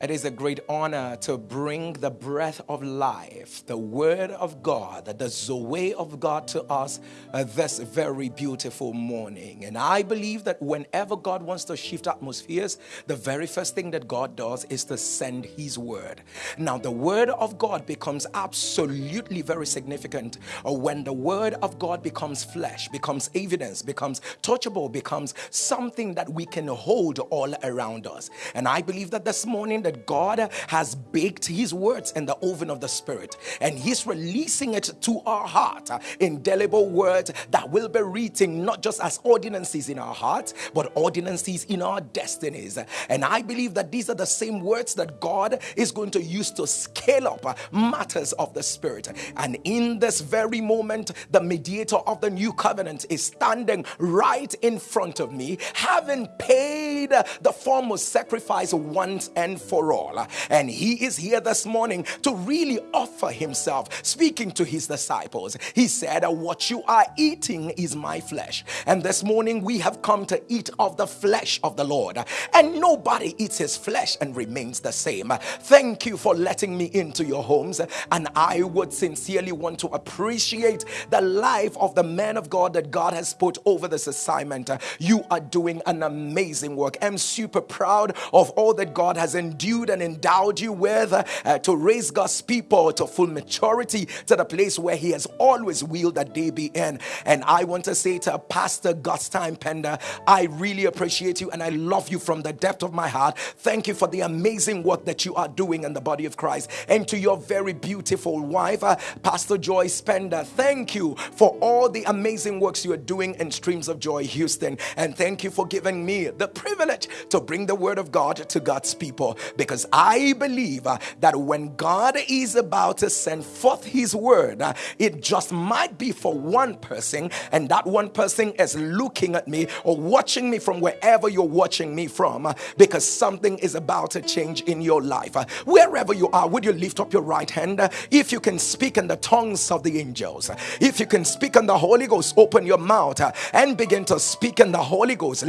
It is a great honor to bring the breath of life, the word of God, the Zoe of God to us uh, this very beautiful morning. And I believe that whenever God wants to shift atmospheres, the very first thing that God does is to send his word. Now, the word of God becomes absolutely very significant uh, when the word of God becomes flesh, becomes evidence, becomes touchable, becomes something that we can hold all around us. And I believe that this morning, that God has baked His words in the oven of the Spirit and He's releasing it to our heart. Indelible words that will be written not just as ordinances in our hearts, but ordinances in our destinies. And I believe that these are the same words that God is going to use to scale up matters of the Spirit. And in this very moment, the mediator of the new covenant is standing right in front of me, having paid the foremost sacrifice once and for for all. And he is here this morning to really offer himself, speaking to his disciples. He said, What you are eating is my flesh. And this morning we have come to eat of the flesh of the Lord. And nobody eats his flesh and remains the same. Thank you for letting me into your homes. And I would sincerely want to appreciate the life of the man of God that God has put over this assignment. You are doing an amazing work. I'm super proud of all that God has endured endued and endowed you with uh, to raise God's people to full maturity to the place where He has always willed that they be in. And I want to say to Pastor God's Time Pender, I really appreciate you and I love you from the depth of my heart. Thank you for the amazing work that you are doing in the body of Christ. And to your very beautiful wife, uh, Pastor Joy Spender, thank you for all the amazing works you are doing in Streams of Joy Houston. And thank you for giving me the privilege to bring the word of God to God's people because I believe uh, that when God is about to send forth his word, uh, it just might be for one person, and that one person is looking at me or watching me from wherever you're watching me from uh, because something is about to change in your life. Wherever you are, would you lift up your right hand? If you can speak in the tongues of the angels, if you can speak in the Holy Ghost, open your mouth and begin to speak in the Holy Ghost.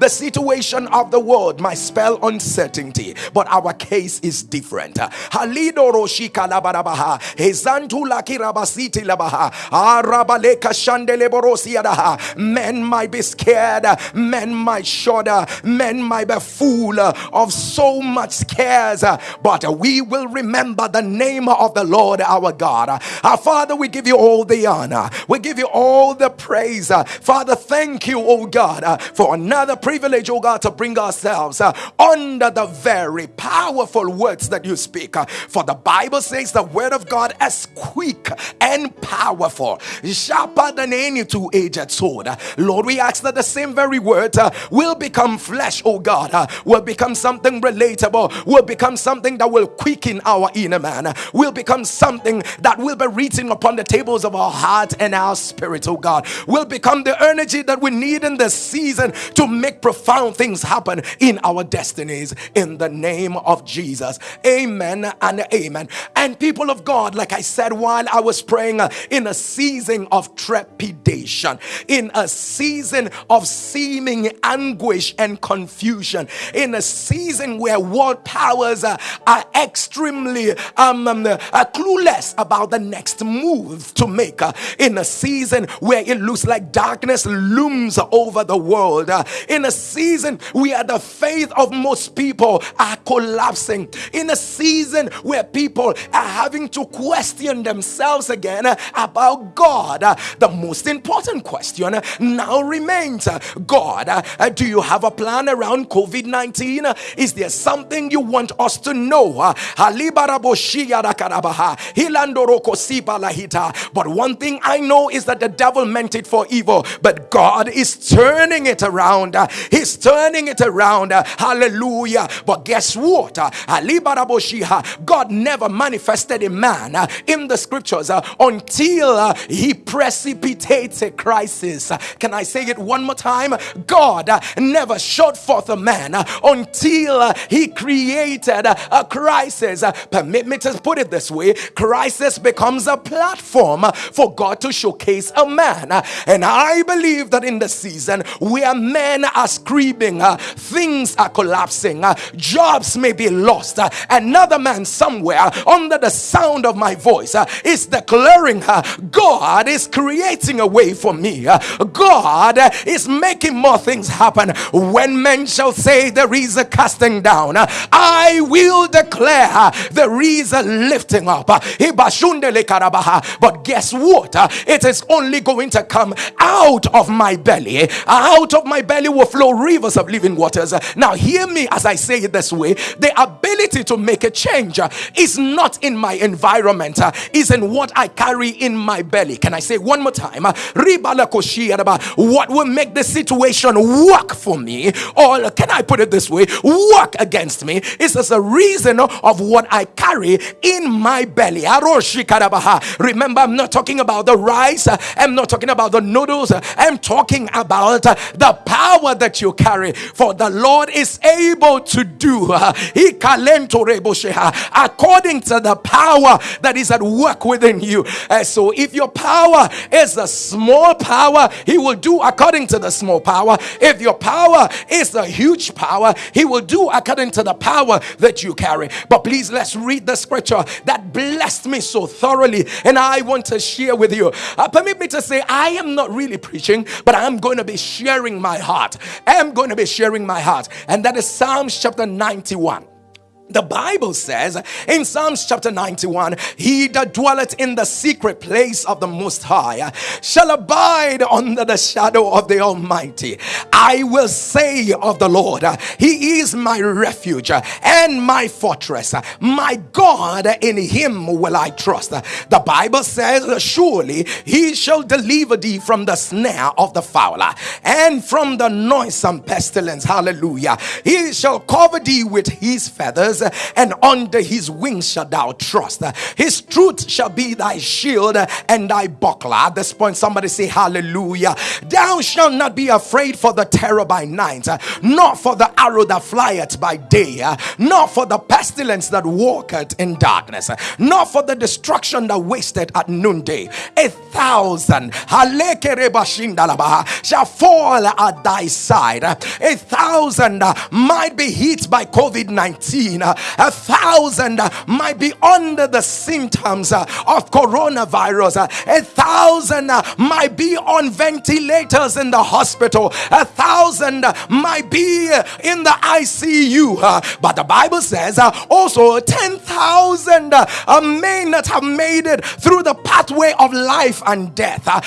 The situation of the world might spell uncertainty, but our case is different. Men might be scared, men might shudder, men might be full of so much cares, but we will remember the name of the Lord our God. Our Father, we give you all the honor. We give you all the praise. Uh, Father, thank you, oh God, uh, for another privilege, oh God, to bring ourselves uh, under the very powerful words that you speak. For the Bible says the word of God is quick and powerful, sharper than any two edged sword. Lord, we ask that the same very word will become flesh, oh God, will become something relatable, will become something that will quicken our inner man, will become something that will be written upon the tables of our heart and our spirit, oh God, will become the energy that we need in this season to make profound things happen in our destinies in the name of Jesus. Amen and amen. And people of God, like I said while I was praying, uh, in a season of trepidation, in a season of seeming anguish and confusion, in a season where world powers uh, are extremely um, um, uh, clueless about the next move to make, uh, in a season where it looks like darkness looms over the world, uh, in a season where the faith of most people are collapsing, in a season where people are having to question themselves again uh, about God, uh, the most important question now remains God, do you have a plan around COVID 19? Is there something you want us to know? But one thing I know is that the devil meant it for evil, but God is turning it around. He's turning it around. Hallelujah. But guess what? God never manifested a man in the scriptures until he precipitates a crisis. Can I say it one more time? God never showed forth a man until he created a crisis. Permit me to put it this way crisis becomes a platform for God to show showcase a man. And I believe that in the season where men are screaming, uh, things are collapsing, uh, jobs may be lost. Uh, another man somewhere under the sound of my voice uh, is declaring, uh, God is creating a way for me. Uh, God is making more things happen. When men shall say there is a casting down, I will declare there is a lifting up. But guess what? Is only going to come out of my belly. Out of my belly will flow rivers of living waters. Now, hear me as I say it this way the ability to make a change is not in my environment, is in what I carry in my belly. Can I say one more time? What will make the situation work for me, or can I put it this way, work against me, is as a reason of what I carry in my belly. Remember, I'm not talking about the rice, uh, I'm not talking about the noodles, uh, I'm talking about uh, the power that you carry. For the Lord is able to do according to the power that is at work within you. so if your power is a small power, He will do according to the small power. If your power is a huge power, He will do according to the power that you carry. But please, let's read the scripture that blessed me so thoroughly, and I want to share with you. Uh, permit me to say, I am not really preaching, but I'm going to be sharing my heart. I'm going to be sharing my heart, and that is Psalms chapter 91. The Bible says in Psalms chapter 91, He that dwelleth in the secret place of the Most High shall abide under the shadow of the Almighty. I will say of the Lord, He is my refuge and my fortress. My God, in Him will I trust. The Bible says, Surely He shall deliver thee from the snare of the fowler and from the noisome pestilence. Hallelujah. He shall cover thee with His feathers and under his wings shall thou trust. His truth shall be thy shield and thy buckler. At this point, somebody say, Hallelujah. Thou shalt not be afraid for the terror by night, nor for the arrow that flieth by day, nor for the pestilence that walketh in darkness, nor for the destruction that wasteth at noonday. A thousand shall fall at thy side, a thousand might be hit by COVID 19 Uh, a thousand uh, might be under the symptoms uh, of coronavirus, a thousand might be on ventilators in the hospital, a thousand might be in the ICU. But the Bible says also 10,000 may not have made it through the pathway of life and death. The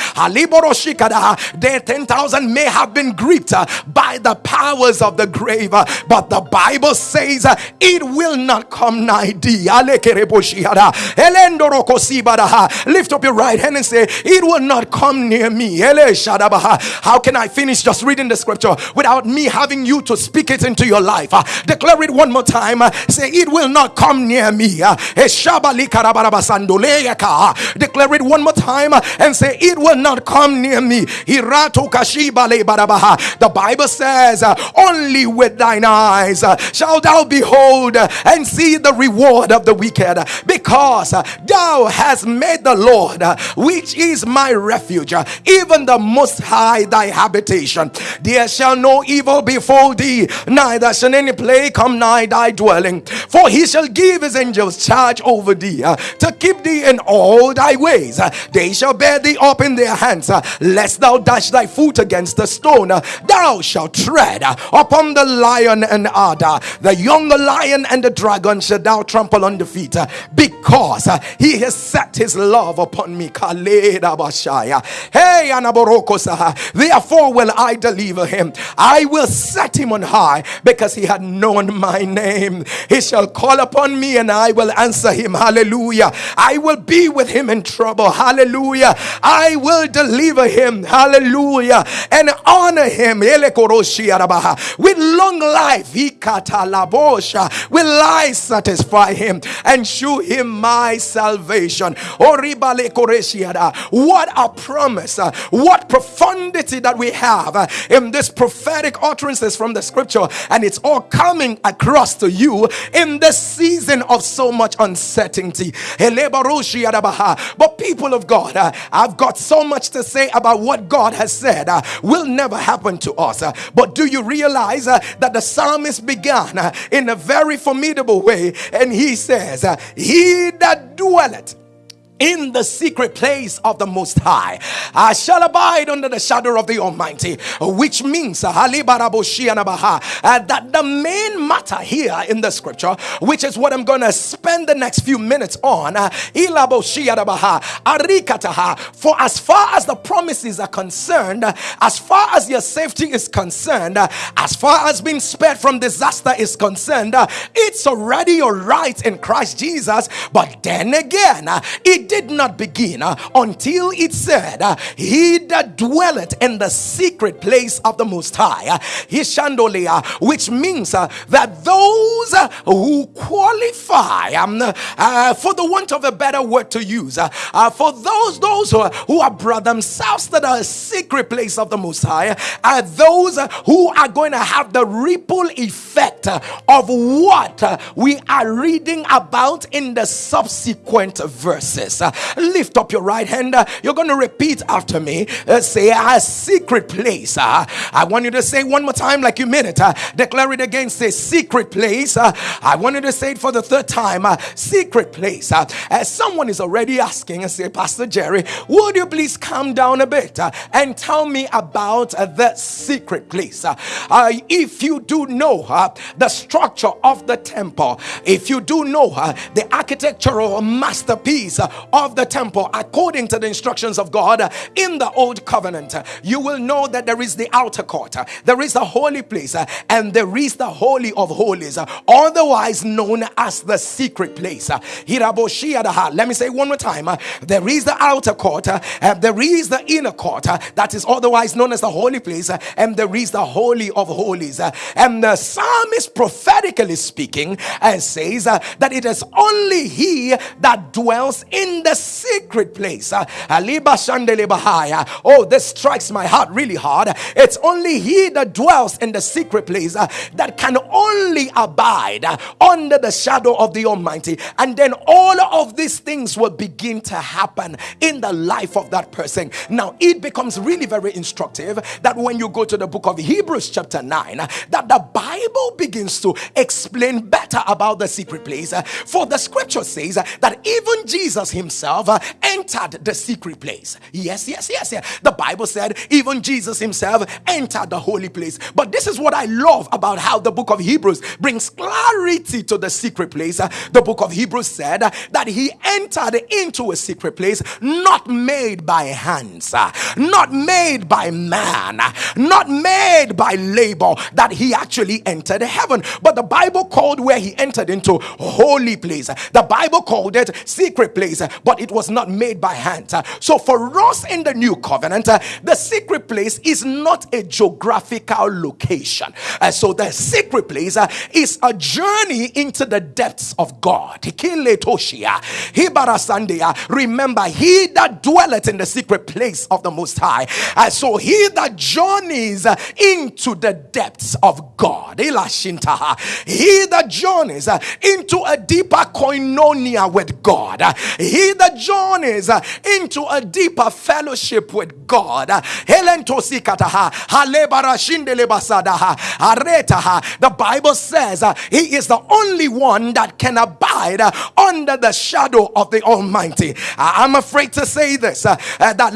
10,000 may have been gripped by the powers of the grave, but the Bible says it will not come nigh thee. Lift up your right hand and say, It will not come near me. How can I finish just reading the scripture without me having you to speak it into your life? Uh, declare it one more time. Uh, say, It will not come near me. Uh, declare it one more time and say, It will not come near me. The Bible says, Only with thine eyes shalt thou behold Uh, and see the reward of the wicked uh, because uh, thou hast made the Lord, which is my refuge, even the most high thy habitation. There shall no evil befall thee, neither shall any plague come nigh thy dwelling. For he shall give his angels charge over thee to keep thee in all thy ways. They shall bear thee up in their hands, lest thou dash thy foot against a stone. Thou shalt tread upon the lion and adder, the young lion and the dragon shall thou trample on the feet uh, because uh, he has set his love upon me. Hey, therefore will I deliver him. I will set him on high because he had known my name. He shall call upon me and I will answer him. Hallelujah. I will be with him in trouble. Hallelujah. I will deliver him. Hallelujah. And honor him with long life. With will I satisfy him and shew him my salvation. What a promise, uh, what profundity that we have uh, in this prophetic utterances from the scripture, and it's all coming across to you in this season of so much uncertainty. But people of God, uh, I've got so much to say about what God has said will never happen to us. But do you realize that the psalmist began in a very formidable way, and he says, He that dwelleth in the secret place of the Most High. I shall abide under the shadow of the Almighty, which means uh, uh, that the main matter here in the scripture, which is what I'm going to spend the next few minutes on, uh, for as far as the promises are concerned, as far as your safety is concerned, as far as being spared from disaster is concerned, it's already your right in Christ Jesus. But then again, it did not begin uh, until it said, uh, He that dwelleth in the secret place of the Most High, uh, Hishandolia, which means uh, that those uh, who qualify, um, uh, for the want of a better word to use, for those those who, who have brought themselves to the secret place of the Most High, are those who are going to have the ripple effect of what we are reading about in the subsequent verses. Lift up your right hand. You're going to repeat after me. Uh, say, a secret place. Uh, I want you to say one more time, like you meant it. Uh, declare it again. Say, secret place. Uh, I want you to say it for the third time. Uh, secret place. Uh, someone is already asking say, Pastor Jerry, would you please calm down a bit uh, and tell me about uh, the secret place? Uh, uh, if you do know uh, the structure of the temple, if you do know uh, the architectural masterpiece uh, of the temple according to the instructions of God in the old covenant, you will know that there is the outer court, there is the holy place, and there is the holy of holies, otherwise known as the secret place. Let me say one more time there is the outer court, and there is the inner court, that is otherwise known as the holy place, and there is the holy of holies. And the psalmist prophetically speaking and says uh, that it is only he that dwells in the secret place. Uh, oh, this strikes my heart really hard. It's only he that dwells in the secret place uh, that can only abide uh, under the shadow of the Almighty. And then all of these things will begin to happen in the life of that person. Now, it becomes really very instructive that when you go to the book of Hebrews, chapter 9, that the Bible begins to explain better about the secret place. For the scripture says that even Jesus himself uh, entered the secret place. Yes, yes, yes, yes. The Bible said even Jesus himself entered the holy place. But this is what I love about how the book of Hebrews brings clarity to the secret place. Uh, the book of Hebrews said uh, that he entered into a secret place not made by hands, not made by man, not made by labor, that he actually entered heaven. But the Bible called where he entered into holy place. The Bible called it secret place, but it was not made by hand. Uh, so for us in the new covenant, uh, the secret place is not a geographical location. Uh, so the secret place is a journey into the depths of God. Remember, he that dwelleth in the secret place of the Most High. So he that journeys into the depths of God. He that journeys into a deeper koinonia with God. He that journeys uh, into a deeper fellowship with God. Uh, the Bible says uh, He is the only one that can abide uh, under the shadow of the Almighty. Uh, I'm afraid to say this uh, that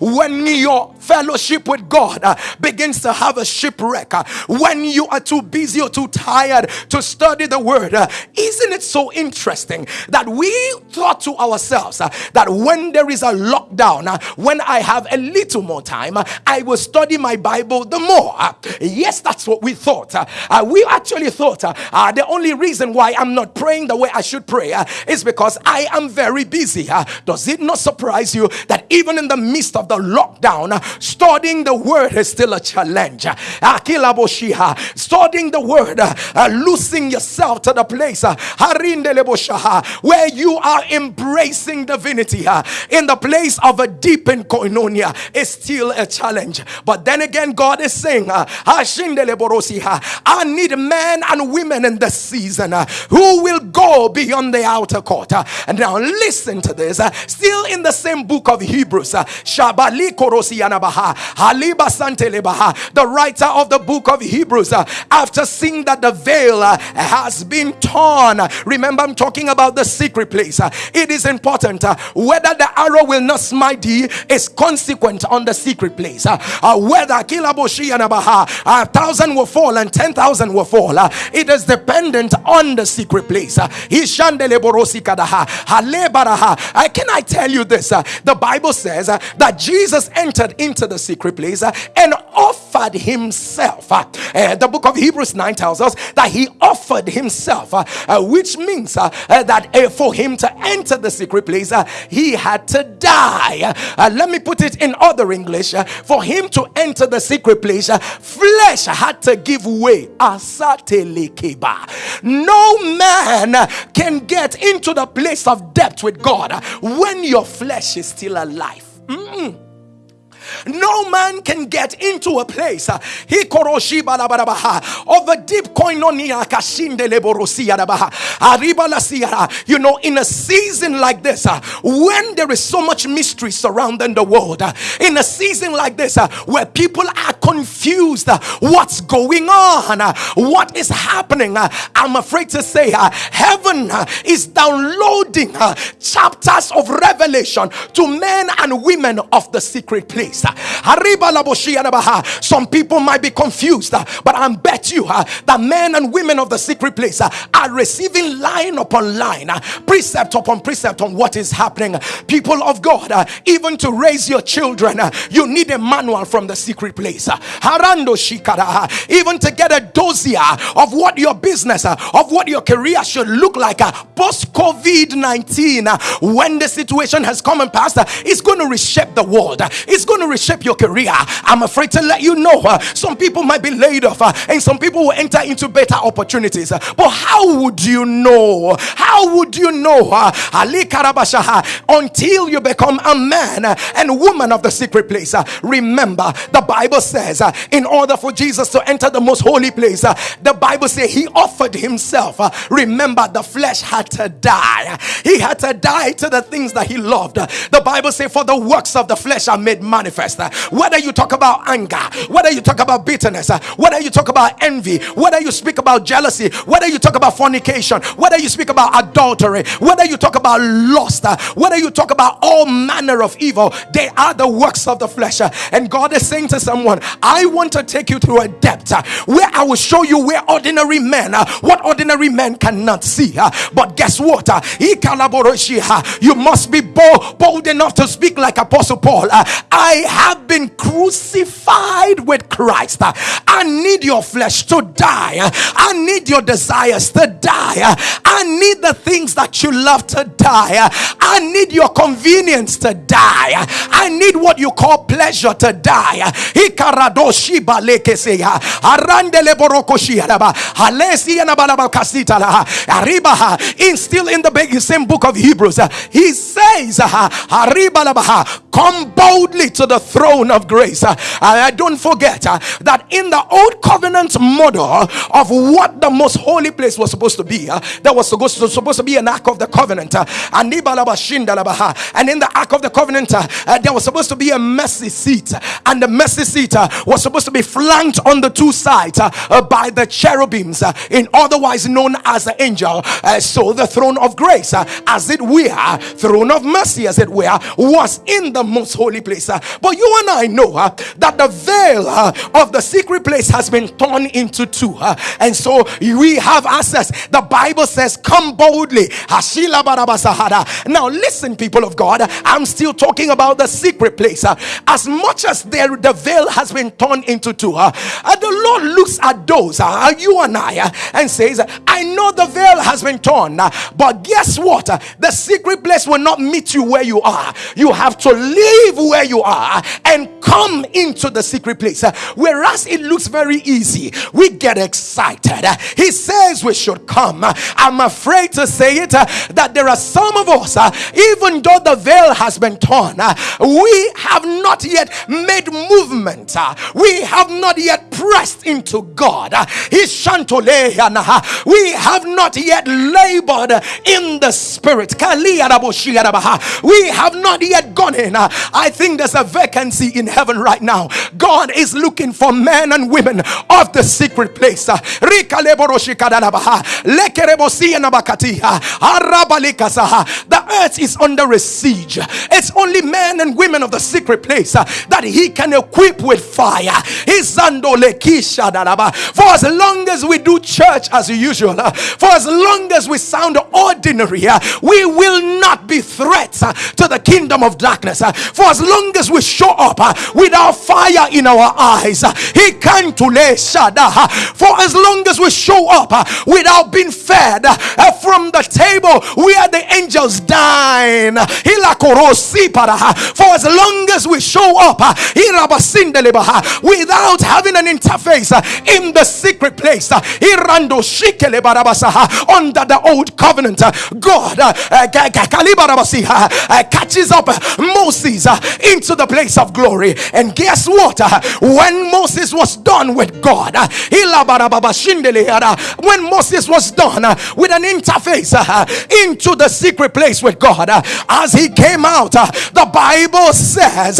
when your fellowship with God begins to have a shipwreck, when you are too busy or too tired to study the word, isn't it so interesting that we thought to ourselves uh, that when there is a lockdown, uh, when I have a little more time, uh, I will study my Bible the more. Uh, yes, that's what we thought. Uh, uh, we actually thought the only reason why I'm not praying the way I should pray is because I am very busy. does it not surprise you that even in the midst of the lockdown, studying the word is still a challenge? Studying the word, losing yourself to the place where you are embracing divinity in the place of a deepened koinonia is still a challenge. But then again, God is saying, I need men and women in this season who will go beyond the outer court. And now listen to this. Still in the same book of Hebrews, the writer of the book of Hebrews, after seeing that the veil has been torn, remember I'm talking about the secret place. It is important uh, whether the arrow will not smite thee is consequent on the secret place. Uh, uh, whether kilaboshi and a thousand will fall and ten thousand will fall. It is dependent on the secret place. Can I tell you this? The Bible says that Jesus entered into the secret place and offered himself. Uh, eh, the book of Hebrews 9 tells us that he offered himself, uh, uh, which means eh, that eh, for him to enter the secret place, he had to die. Let me put it in other English. For him to enter the secret place, flesh had to give way. No man can get into the place of depth with God when your flesh is still alive. Mm-mm. No man can get into a place uh, of a deep koinonia you know in a season like this uh, when there is so much mystery surrounding the world uh, in a season like this uh, where people are confused uh, what's going on uh, what is happening i'm afraid to say heaven is downloading chapters of revelation to men and women of the secret place some people might be confused, uh, but I bet you uh, that men and women of the secret place uh, are receiving line upon line, uh, precept upon precept on what is happening. People of God, uh, even to raise your children, uh, you need a manual from the secret place. Even to get a dossier of what your business, of what your career should look like post COVID 19, when the situation has come and passed, it's going to reshape the world. It's going to reshape your career. I'm afraid to let you know uh, some people might be laid off uh, and some people will enter into better opportunities. Uh, but how would you know? How would you know? Uh, Ali Karabashaha until you become a man and woman of the secret place. Uh, remember, the Bible says, uh, in order for Jesus to enter the most holy place, the Bible says he offered himself. remember, the flesh had to die. He had to die to the things that he loved. The Bible says, for the works of the flesh are made manifest manifest. Whether you talk about anger, whether you talk about bitterness, whether you talk about envy, whether you speak about jealousy, whether you talk about fornication, whether you speak about adultery, whether you talk about lust, whether you talk about all manner of evil, they are the works of the flesh. And God is saying to someone, I want to take you through a depth where I will show you where ordinary men, are, what ordinary men cannot see. But guess what? You must be bold, bold enough to speak like Apostle Paul. I have been crucified with Christ. I need your flesh to die. I need your desires to die. I need the things that you love to die. I need your convenience to die. I need what you call pleasure to die. In still in the same book of Hebrews, he says, Come boldly to the throne of grace. Uh, I don't forget uh, that in the old covenant model of what the most holy place was supposed to be, uh, there was supposed to, supposed to be an ark of the covenant. Uh, and in the ark of the covenant, uh, uh, there was supposed to be a mercy seat, and the mercy seat was supposed to be flanked on the two sides by the cherubims, in otherwise known as the angel. so the throne of grace, as it were, throne of mercy, as it were, was in the most holy place. But you and I know uh, that the veil uh, of the secret place has been torn into two. Uh, and so we have access. The Bible says, Come boldly. Now, listen, people of God, I'm still talking about the secret place. Uh, as much as there, the veil has been torn into two, uh, uh, the Lord looks at those, uh, you and I, uh, and says, I know the veil has been torn, uh, but guess what? the secret place will not meet you where you are. You have to leave where you are and come into the secret place. whereas it looks very easy, we get excited. he says we should come. I'm afraid to say it that there are some of us, even though the veil has been torn, we have not yet made movement. we have not yet pressed into God. We have not yet labored in the spirit. We have not yet gone in. I think there's a vacancy in heaven right now. God is looking for men and women of the secret place. The earth is under a siege. It's only men and women of the secret place uh, that he can equip with fire. For as long as we do church as usual, uh, for as long as we sound ordinary, uh, we will not be threats to the kingdom of darkness. For as long as we show up uh, without fire in our eyes, uh, he can to lay shada. Uh, for as long as we show up without being fed from the table where the angels dine, for as long as we show up without having an interface in the secret place under the old covenant, God catches up Moses into the place of glory. And guess what? When Moses was done with God, when Moses was done with an interface into the secret place with God, as he came out, the Bible says,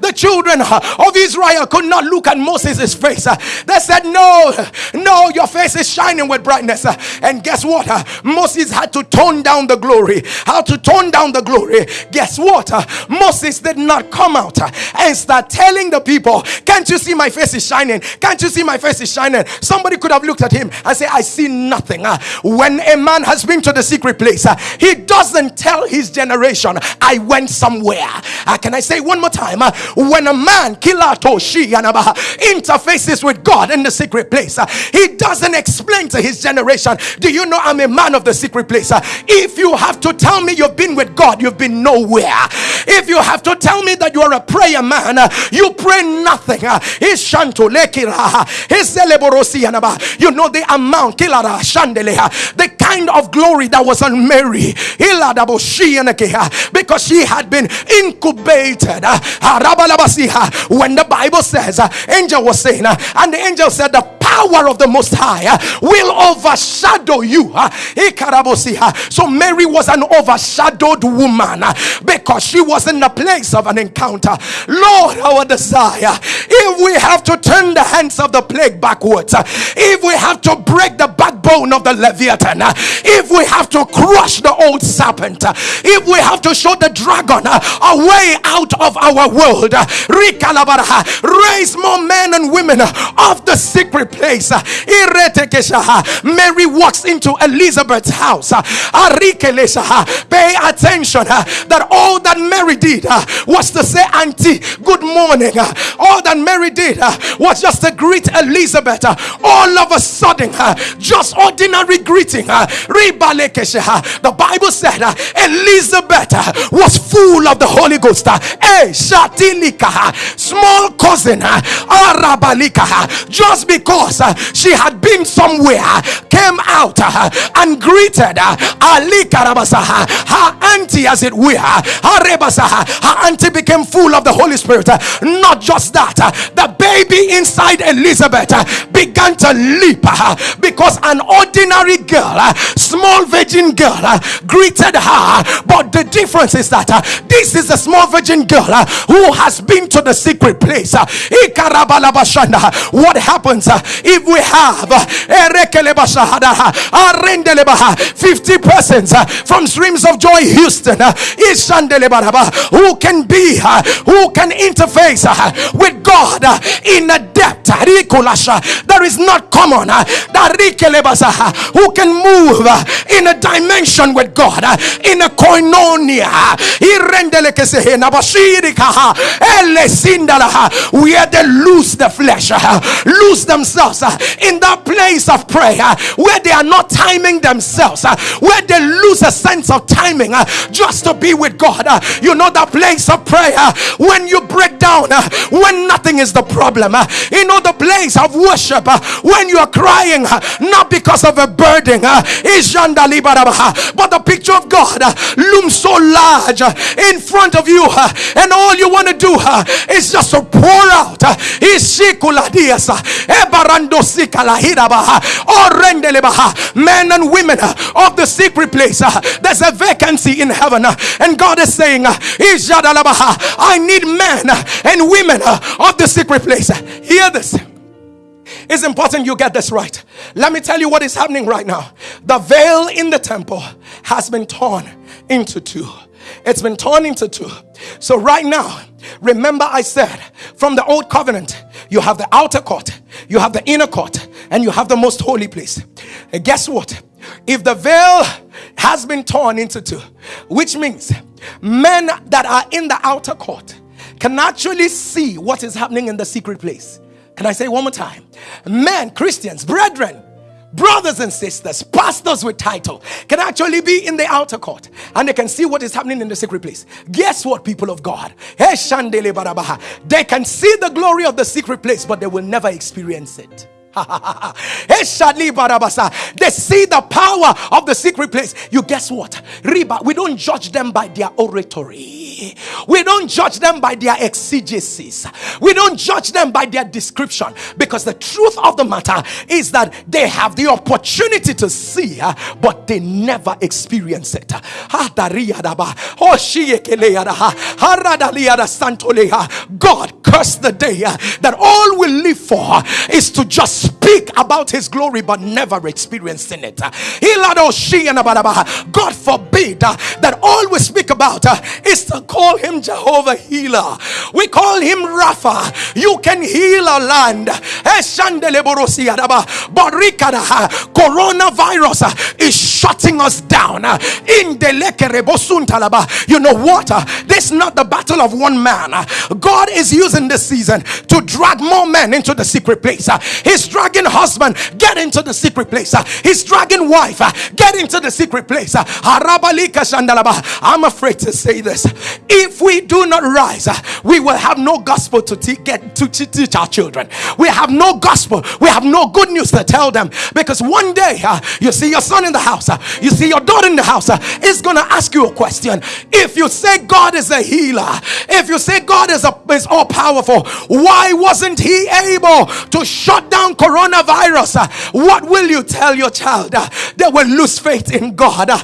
the children of Israel could not look at Moses' face. They said, No, no, your face is shining with brightness. And guess what? Moses had to tone down the glory. How to tone down the glory? Guess what? Uh, Moses did not come out uh, and start telling the people, Can't you see my face is shining? Can't you see my face is shining? Somebody could have looked at him and say, I see nothing. Uh, when a man has been to the secret place, he doesn't tell his generation, I went somewhere. Can I say one more time? When a man interfaces with God in the secret place, he doesn't explain to his generation, Do you know I'm a man of the secret place? If you have to tell me you've been with God, you've been nowhere. If you have to tell me that you are a prayer man, you pray nothing. You know the amount, the kind of glory that was on Mary because she had been incubated. When the Bible says, angel was saying, and the angel said, the power of the Most High will overshadow you. So Mary was an overshadowed woman because she was in the place of an encounter. Lord, our desire, if we have to turn the hands of the plague backwards, if we have to break the backbone of the Leviathan, if we have to crush the old serpent, if we have to show the dragon a way out of our world, raise more men and women of the secret place. Mary walks into Elizabeth's house. Pay attention that all that Mary did uh, was to say, Auntie, good morning. Uh, all that Mary did uh, was just to greet Elizabeth. All of a sudden, just ordinary greeting. The Bible said Elizabeth was full of the Holy Ghost. Eh, small cousin, just because she had been somewhere, came out and greeted her auntie, as it were. Her auntie became full of the Holy Spirit. Not just that, the baby inside Elizabeth began to leap because an ordinary girl, small virgin girl, greeted her. But the difference is that this is a small virgin girl who has been to the secret place. What happens if we have 50 persons from Streams of Joy Houston who can be, uh, who can interface uh, with God uh, in a depth? That is not common, who can move in a dimension with God, in a koinonia, where they lose the flesh, lose themselves in that place of prayer where they are not timing themselves, where they lose a sense of timing just to be with God. Uh, you know, that place of prayer when you break down, uh, when nothing is the problem, uh, you know, the place of worship when you are crying, not because of a burden, but the picture of God looms so large in front of you, and all you want to do is just to pour out. Men and women of the secret place, there's a vacancy in heaven, and God is saying, I need men and women of the secret place. Hear this. It's important you get this right. Let me tell you what is happening right now. The veil in the temple has been torn into two. It's been torn into two. So, right now, remember I said from the old covenant, you have the outer court, you have the inner court, and you have the most holy place. And guess what? If the veil has been torn into two, which means men that are in the outer court can actually see what is happening in the secret place. Can I say one more time? Men, Christians, brethren, brothers and sisters, pastors with title can actually be in the outer court and they can see what is happening in the secret place. Guess what, people of God? They can see the glory of the secret place, but they will never experience it. they see the power of the secret place. You guess what? We don't judge them by their oratory. We don't judge them by their exegesis. We don't judge them by their description because the truth of the matter is that they have the opportunity to see, but they never experience it. God cursed the day that all we live for is to just speak about his glory but never experiencing it. God forbid uh, that all we speak about uh, is to call him Jehovah healer. We call him Rapha. You can heal a land. But uh, coronavirus is shutting us down. You know what? This is not the battle of one man. God is using this season to drag more men into the secret place. He's dragging husband, get into the secret place. He's dragging wife, get into the secret place. I'm afraid to say this. If we do not rise, we will have no gospel to teach our children. We have no gospel. We have no good news to tell them because one day uh, you see your son in the house, uh, you see your daughter in the house, uh, is going to ask you a question. If you say God is a healer, if you say God is, a, is all powerful, why wasn't he able to shut down coronavirus? Uh, what will you tell your child? Uh, they will lose faith in God. Uh,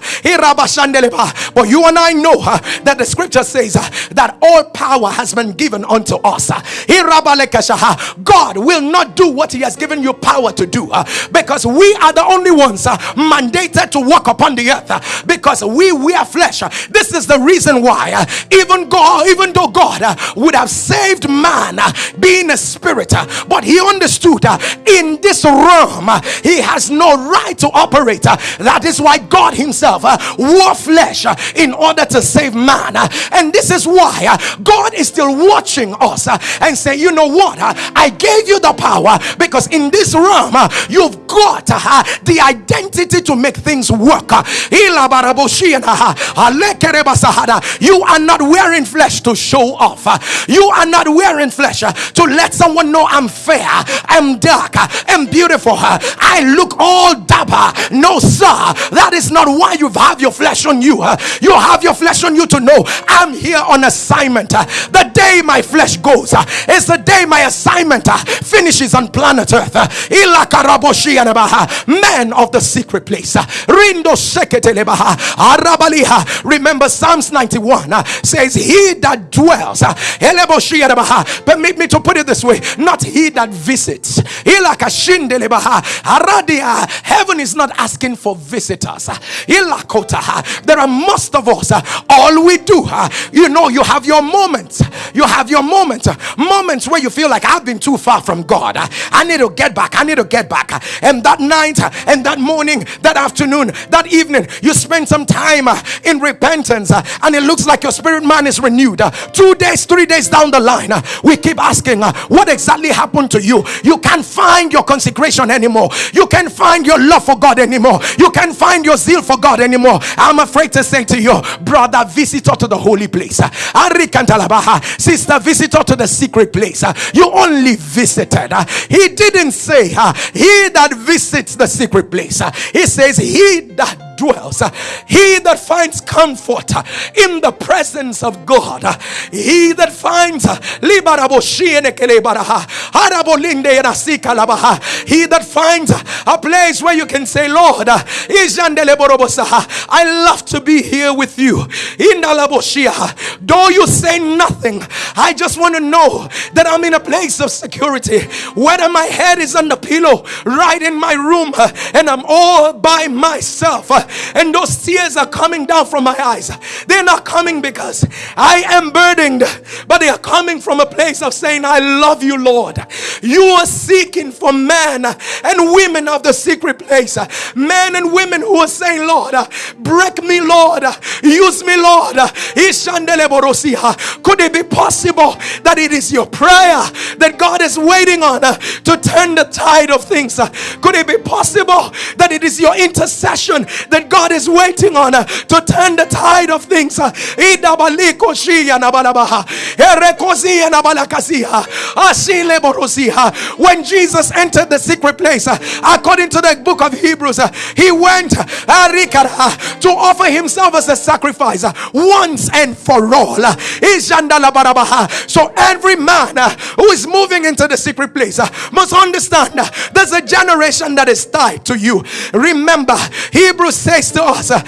but you and I know uh, that the scripture says uh, that all power has been given unto us. Uh, God will not do what he has given you power to do because we are the only ones mandated to walk upon the earth because we wear flesh. This is the reason why even God, even though God would have saved man being a spirit, but he understood in this realm he has no right to operate. That is why God himself uh, wore flesh uh, in order to save man. Uh, and this is why God is still watching us and say, you know what? I gave you the power because in this realm you've got the identity to make things work. You are not wearing flesh to show off. You are not wearing flesh to let someone know I'm fair, I'm dark, I'm beautiful. I look all dapper. No, sir, that is not why you have your flesh on you. You have your flesh on you to know I'm here on assignment. The day my flesh goes is the day my assignment finishes on planet Earth. Man of the secret place. Remember Psalms 91 says, He that dwells, permit me to put it this way, not he that visits. Heaven is not asking for visitors. There are most of us, all we do, you know, you have your moments. You have your moments. Moments where you feel like I've been too far from God. I need to get back. I need to get back. And that night, and that morning, that afternoon, that evening, you spend some time in repentance, and it looks like your spirit man is renewed. Two days, three days down the line, we keep asking, What exactly happened to you? You can't find your consecration anymore. You can't find your love for God anymore. You can't find your zeal for God anymore. I'm afraid to say to you, brother, visitor to the holy place. Sister, visitor to the secret place. You only visited. He didn't say, He that visits the secret place. He says, He that dwells, uh, he that finds comfort uh, in the presence of God, uh, he that finds he that finds a place where you can say, Lord, I love to be here with you. Though you say nothing, I just want to know that I'm in a place of security. Whether my head is on the pillow right in my room and I'm all by myself and those tears are coming down from my eyes. They're not coming because I am burdened, but they are coming from a place of saying, I love you, Lord. You are seeking for men and women of the secret place, men and women who are saying, Lord, break me, Lord, use me, Lord. Could it be possible that it is your prayer that God is waiting on to turn the tide of things? Could it be possible that it is your intercession that God is waiting on uh, to turn the tide of things. Uh, when Jesus entered the secret place, uh, according to the book of Hebrews, uh, he went uh, to offer himself as a sacrifice uh, once and for all. So every man who is moving into the secret place must understand there's a generation that is tied to you. Remember, Hebrews says to us, uh,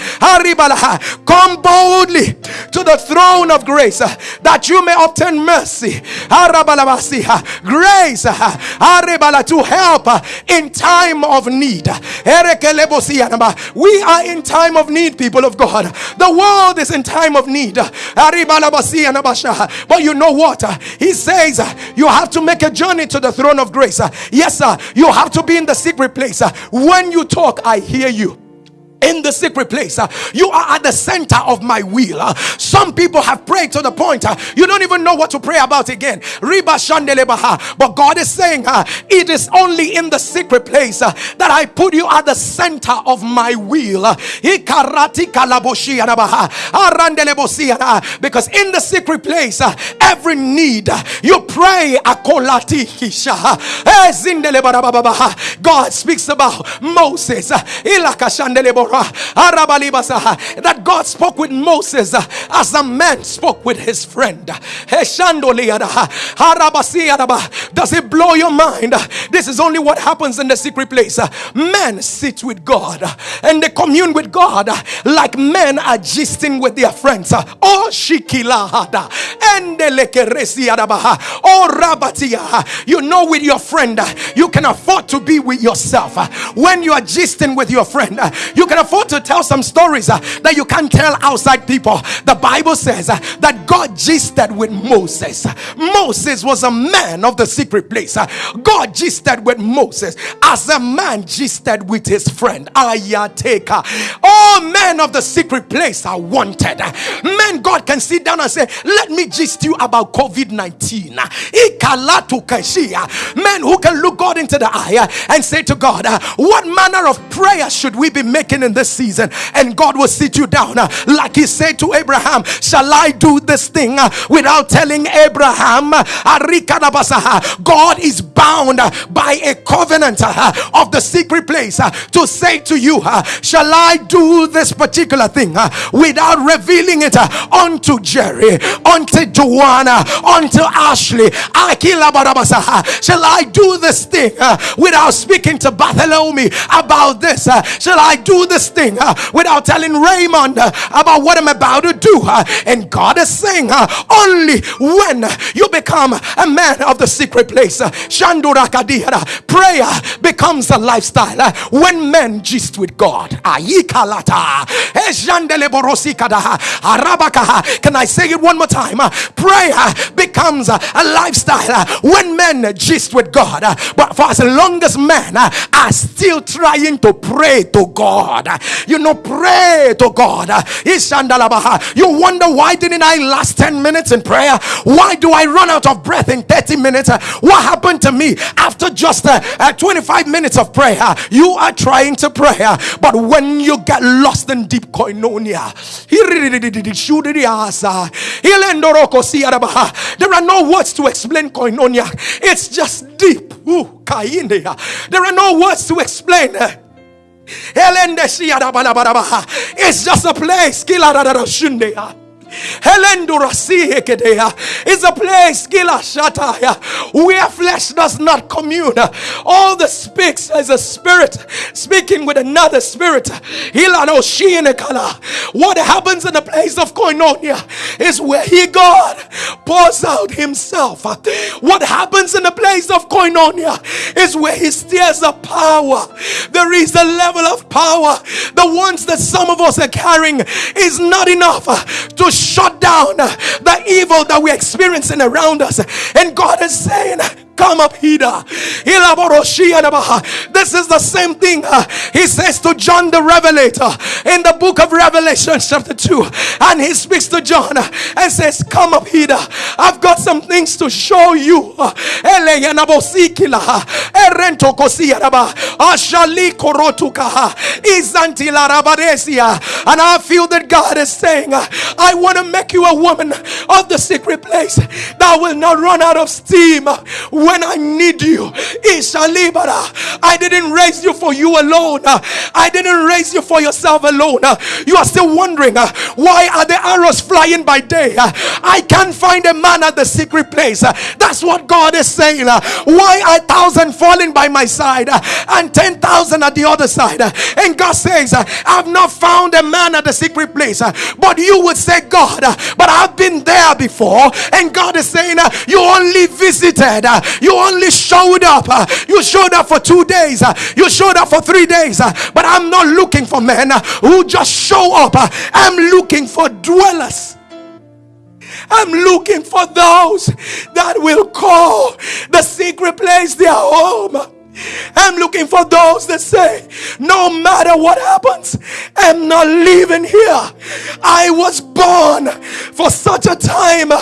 come boldly to the throne of grace uh, that you may obtain mercy. Grace uh, to help in time of need. We are in time of need, people of God. The world is in time of need. But you know what? He says you have to make a journey to the throne of grace. Yes, sir. You have to be in the secret place. When you talk, I hear you in the secret place. Uh, you are at the center of my will. Uh, some people have prayed to the point uh, you don't even know what to pray about again. But God is saying uh, it is only in the secret place uh, that I put you at the center of my will. Uh, because in the secret place, every need you pray. Eh, God speaks about Moses Ah, that God spoke with Moses uh, as a man spoke with his friend. Ah, Does it blow your mind? This is only what happens in the secret place. Men sit with God and they commune with God like men are gisting with their friends. Oh, Shikilahada. Oh, Rabatia. You know, with your friend, you can afford to be with yourself. When you are gisting with your friend, you can afford to tell some stories uh, that you can't tell outside people. The Bible says uh, that God gisted with Moses. Moses was a man of the secret place. Uh, God gisted with Moses as a man gisted with his friend Ayateka. All men of the secret place are wanted. Men, God can sit down and say, Let me gist you about COVID 19. Men who can look God into the eye and say to God, What manner of prayer should we be making in this season, and God will sit you down. Uh, like He said to Abraham, Shall I do this thing uh, without telling Abraham? Uh, God is bound uh, by a covenant uh, of the secret place to say to you, Shall I do this particular thing without revealing it unto Jerry, unto Joanna, unto Ashley? Shall I do this thing without speaking to Bartholomew about this? Shall I do this thing uh, without telling Raymond uh, about what I'm about to do? Uh, and God is saying, only when you become a man of the secret place, prayer becomes a lifestyle. When men gist with God, eh, can I say it one more time? Prayer becomes a lifestyle when men gist with God. But for as long as men are still trying to pray to God, you know, pray to God. You wonder why didn't I last 10 minutes in prayer? Why do I run out of breath in 30 minutes? What happened to me after just uh, uh, 25 minutes of prayer? You are trying to pray, but when you get lost in deep koinonia, there are no words to explain koinonia, it's just deep. There are no words to explain. It's just a place. It's a place where flesh does not commune. All the speaks as a spirit speaking with another spirit. What happens in the place of koinonia is where he God pours out himself. What happens in the place of koinonia is where he stirs the power. There is a level of power. The ones that some of us are carrying is not enough to shut down the evil that we're experiencing around us. And God is saying, Come up here. This is the same thing uh, he says to John the Revelator in the book of Revelation, chapter 2. And he speaks to John and says, Come up here. I've got some things to show you. And I feel that God is saying, I want to make you a woman of the secret place that will not run out of steam when I need you. Ishalibara. Uh, I didn't raise you for you alone. Uh, I didn't raise you for yourself alone. Uh, you are still wondering why are the arrows flying by day? I can't find a man at the secret place. That's what God is saying. Why are thousand falling by my side and ten thousand at the other side? And God says, I've not found a man at the secret place. But you would say, God, Uh, but I've been there before. And God is saying, uh, You only visited, uh, you only showed up. You showed up for two days. You showed up for three days. But I'm not looking for men who just show up. I'm looking for dwellers. I'm looking for those that will call the secret place their home. I'm looking for those that say, no matter what happens, I'm not leaving here. I was born for such a time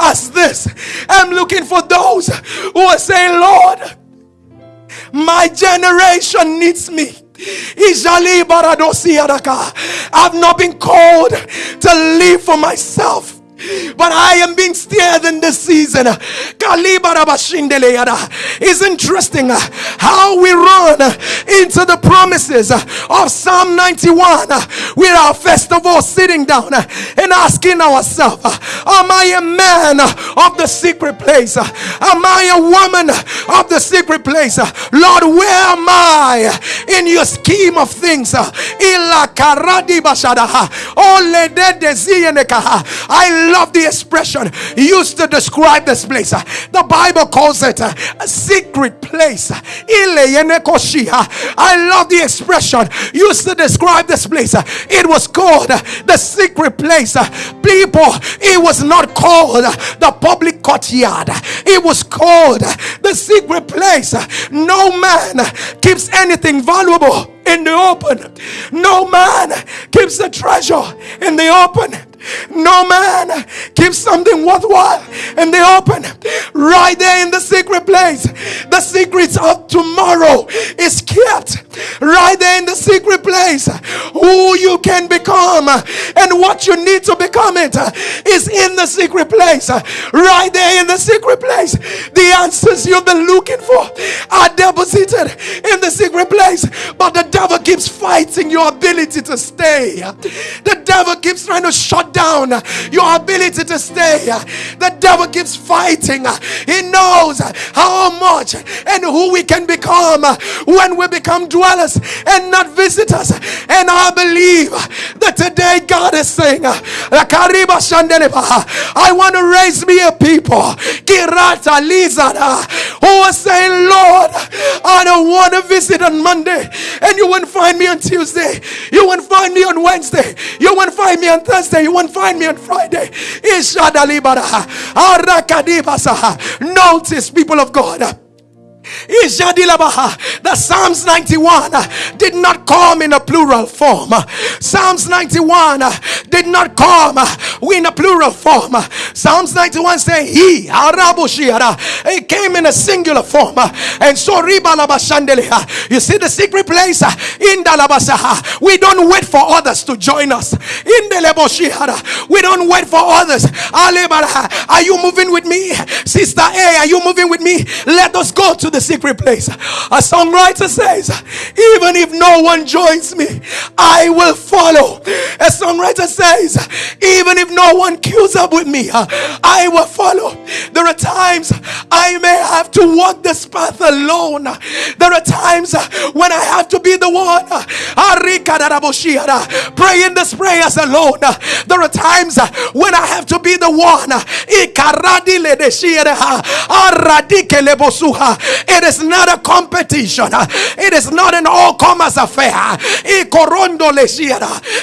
as this. I'm looking for those who are saying, Lord, my generation needs me. I've not been called to live for myself. But I am being steered in this season. It's interesting uh, how we run into the promises of Psalm 91 uh, with our festival sitting down uh, and asking ourselves, Am I a man of the secret place? Am I a woman of the secret place? Lord, where am I in your scheme of things? I love the expression used to describe this place. The Bible calls it a secret place. I love the expression used to describe this place. It was called the secret place. People, it was not called the public courtyard, it was called the secret place. No man keeps anything valuable in the open. No man keeps the treasure in the open. No man keeps something worthwhile and they open right there in the secret place. The secrets of tomorrow is kept right there in the secret place. Who you can become and what you need to become it is in the secret place. Right there in the secret place. The answers you've been looking for are deposited in the secret place. But the devil keeps fighting your ability to stay. The devil keeps trying to shut down your ability to stay. The devil keeps fighting. He knows how much and who we can become when we become dwellers and not visitors. And I believe that today God is saying, I want to raise me a people who are saying, Lord, I don't want to visit on Monday, and you won't find me on Tuesday, you won't find me on Wednesday, you won't find me on Thursday, you won't find me on Friday. Notice, people of God. The Psalms 91 uh, did not come in a plural form. Psalms 91 uh, did not come uh, in a plural form. Psalms 91 say he, it came in a singular form. And so you see the secret place in Dalabasaha. We don't wait for others to join us. In the we don't wait for others. Are you moving with me? Sister A, are you moving with me? Let us go to the secret place. A songwriter says, Even if no one joins me, I will follow. A songwriter says, Even if no one queues up with me, I will follow. There are times I may have to walk this path alone. There are times when I have to be the one praying this prayers alone. There are times when I have to be the one it is not a competition. It is not an all-comers affair.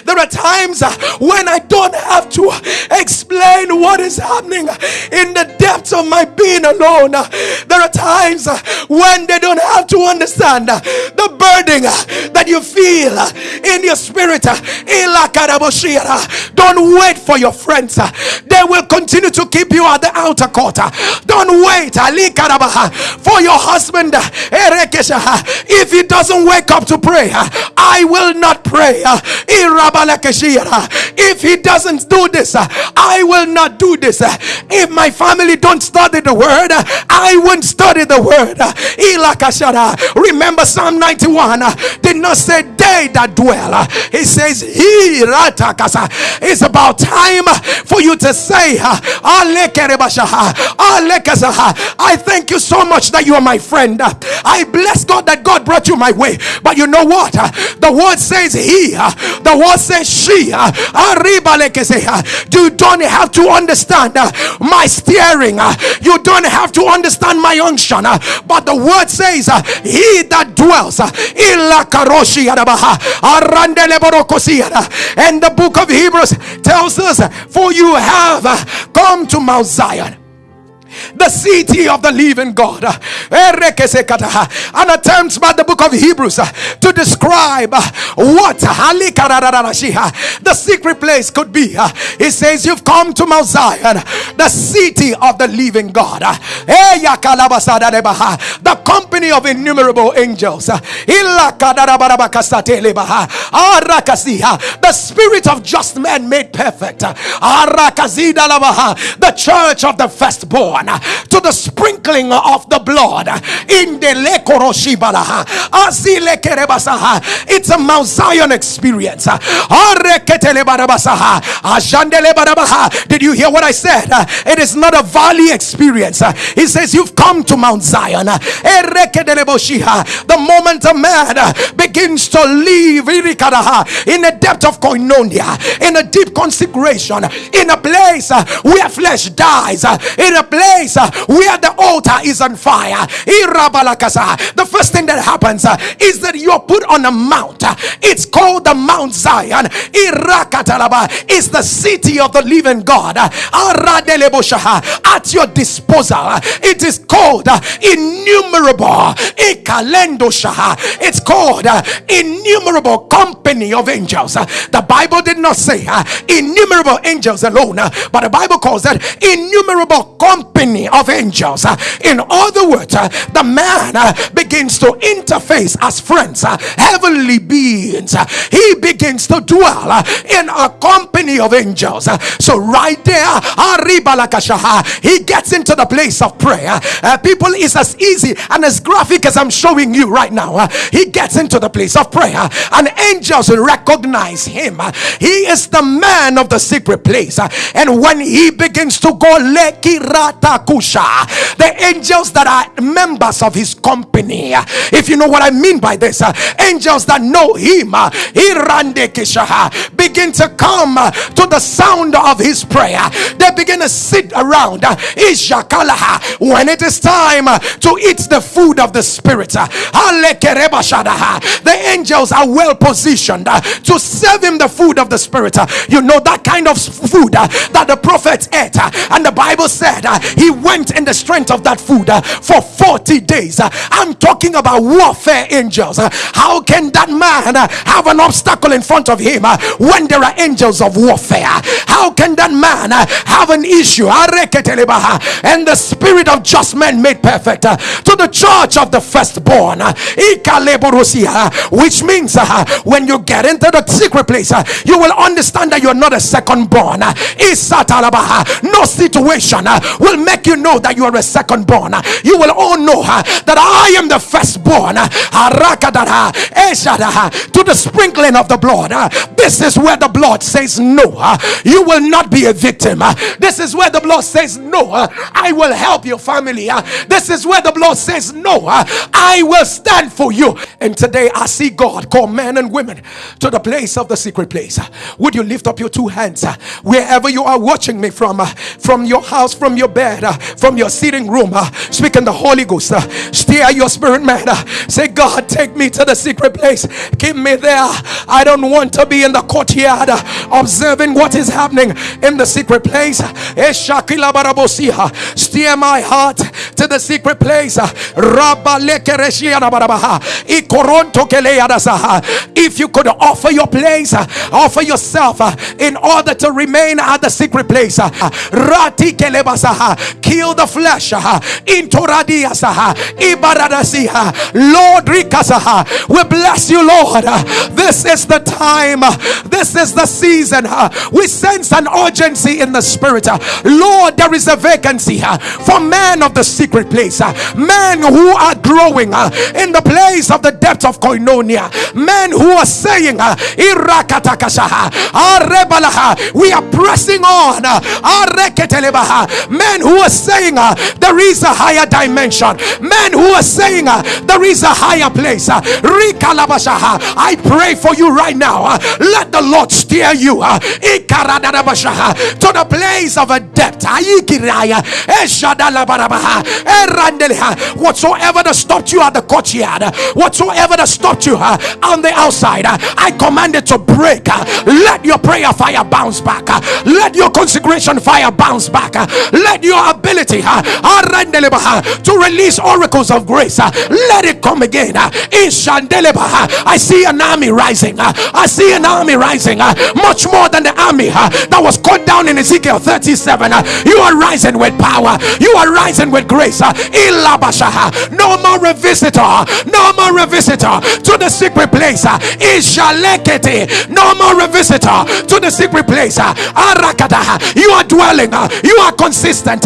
There are times uh, when I don't have to explain what is happening in the depths of my being alone. There are times uh, when they don't have to understand the burden uh, that you feel in your spirit. Don't wait for your friends. They will continue to keep you at the outer court. Don't wait for your husband husband, if he doesn't wake up to pray, I will not pray. If he doesn't do this, I will not do this. If my family don't study the word, I won't study the word. Remember, Psalm 91 did not say they that dwell, he says, He it's about time for you to say, I thank you so much that you are my friend friend. Uh, I bless God that God brought you my way. But you know what? Uh, the word says he, uh, the word says she. You don't have to understand my steering, you don't have to understand my unction. But the word says, He that dwells and the book of Hebrews tells us, For you have come to Mount Zion the city of the living God. And attempts by the book of Hebrews uh, to describe uh, what the secret place could be. Uh, he says, You've come to Mount Zion, the city of the living God. The company of innumerable angels. The spirit of just men made perfect. The church of the firstborn to the sprinkling of the blood in the it's a Mount Zion experience. Did you hear what I said? It is not a valley experience. He says, You've come to Mount Zion. The moment a man begins to live in a depth of koinonia, in a deep consecration, in a place where flesh dies, in a place place uh, where the altar is on fire. The first thing that happens uh, is that you're put on a mount. Uh, it's called the Mount Zion. It's the city of the living God. Uh, At your disposal. Uh, it is called innumerable. It's called innumerable company of angels. The Bible did not say innumerable angels alone, but the Bible calls that innumerable company of angels. Uh, in other words, uh, the man uh, begins to interface as friends, heavenly beings. He begins to dwell in a company of angels. So, right there, he gets into the place of prayer. Uh, people is as easy and as graphic as I'm showing you right now. Uh, he gets into the place of prayer, and angels recognize him. He is the man of the secret place. And when he begins to go, the angels that are members of his company, if you know what I mean by this, angels that know him, begin to come to the sound of his prayer. They begin to sit around. When it is time to eat the food of the spirit, the angels are well positioned to serve him the food of the spirit. You know that kind of food that the prophet ate, and the Bible said he went in the strength of that food uh, for 40 days. Uh, I'm talking about warfare angels. Uh, how can that man have an obstacle in front of him when there are angels of warfare? How can that man have an issue? And the spirit of just men made perfect to the church of the firstborn, which means when you get into the secret place, you will understand that you're not a second born. No situation will make you know that you are a second born. You will all know uh, that I am the firstborn to the sprinkling of the blood. This is where the blood says no. You will not be a victim. This is where the blood says no. I will help your family. This is where the blood says no. I will stand for you. And today I see God call men and women to the place of the secret place. Would you lift up your two hands wherever you are watching me from? From your house, from your bed, Uh, from your sitting room. Uh, Speak in the Holy Ghost. Uh, Steer your spirit man. Say, God, take me to the secret place. Keep me there. I don't want to be in the courtyard observing what is happening in the secret place. Eh, Steer my heart to the secret place. If you could offer your place, offer yourself in order to remain at the secret place. Kill the flesh. Uh, uh, Lord, uh, we bless you, Lord. This is the time, this is the season. We sense an urgency in the spirit. Lord, there is a vacancy for men of the secret place, men who are growing in the place of the depth of koinonia, men who are saying, We are pressing on. Men who are saying, uh, There is a higher dimension. Men who are saying, uh, There is a higher place. Uh, I pray for you right now. Let the Lord steer you to the place of a depth. Whatsoever that stopped you at the courtyard, whatsoever that stopped you on the outside, I command it to break. Let your prayer fire bounce back. Let your consecration fire bounce back. Let your ability uh, to release oracles of grace uh, let it come again. Uh, I see an army rising. I see an army rising much more than the army that was cut down in Ezekiel 37. You are rising with power, you are rising with grace. No more revisitor, no more revisitor to the secret place. No more revisitor to the secret place. You are dwelling, you are consistent.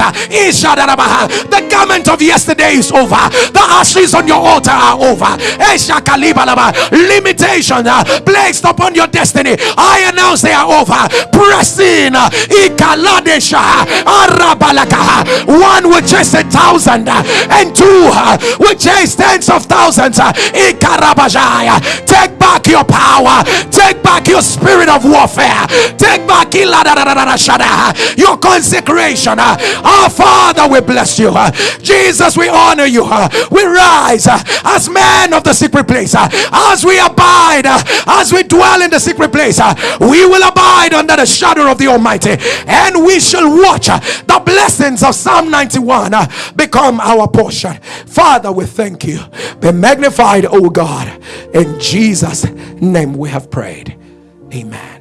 The garment of yesterday is over, the ashes on your altar are over. Limitation are placed upon your destiny, I announce they are over. Press uh, in. One with just a thousand uh, and two will chase tens of thousands. Take back your power. Take back your spirit of warfare. Take back your consecration. Our Father, we bless you. Jesus, we honor you. We rise as men of the secret place. As we abide, as we dwell in the secret place, we will abide under the shadow of the Almighty. And we shall watch the blessings of Psalm 91 become our portion. Father, we thank you. Be magnified, O God. In Jesus' name we have prayed. Amen.